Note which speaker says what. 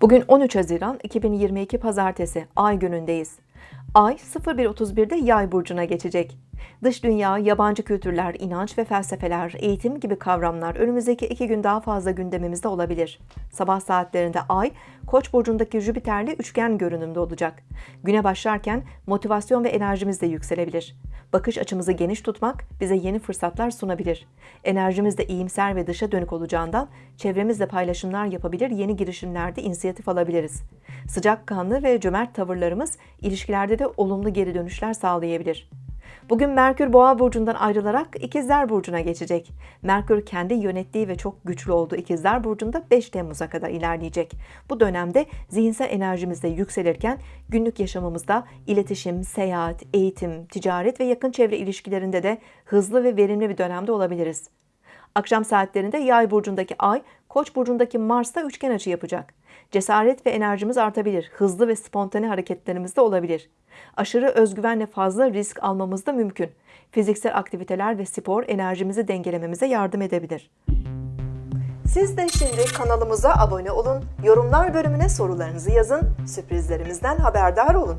Speaker 1: Bugün 13 Haziran 2022 Pazartesi Ay günündeyiz. Ay 01.31'de Yay burcuna geçecek. Dış dünya, yabancı kültürler, inanç ve felsefeler, eğitim gibi kavramlar önümüzdeki iki gün daha fazla gündemimizde olabilir. Sabah saatlerinde Ay, Koç burcundaki Jüpiter'le üçgen görünümde olacak. Güne başlarken motivasyon ve enerjimiz de yükselebilir. Bakış açımızı geniş tutmak bize yeni fırsatlar sunabilir. Enerjimiz de iyimser ve dışa dönük olacağından çevremizle paylaşımlar yapabilir, yeni girişimlerde inisiyatif alabiliriz. Sıcakkanlı ve cömert tavırlarımız ilişkilerde de olumlu geri dönüşler sağlayabilir. Bugün Merkür Boğa burcundan ayrılarak İkizler burcuna geçecek. Merkür kendi yönettiği ve çok güçlü olduğu İkizler burcunda 5 Temmuz'a kadar ilerleyecek. Bu dönemde zihinsel enerjimiz de yükselirken günlük yaşamımızda iletişim, seyahat, eğitim, ticaret ve yakın çevre ilişkilerinde de hızlı ve verimli bir dönemde olabiliriz. Akşam saatlerinde Yay burcundaki Ay, Koç burcundaki Mars'ta üçgen açı yapacak. Cesaret ve enerjimiz artabilir. Hızlı ve spontane hareketlerimiz de olabilir. Aşırı özgüvenle fazla risk almamız da mümkün. Fiziksel aktiviteler ve spor enerjimizi dengelememize yardım edebilir. Siz de şimdi kanalımıza abone olun, yorumlar bölümüne sorularınızı yazın, sürprizlerimizden haberdar olun.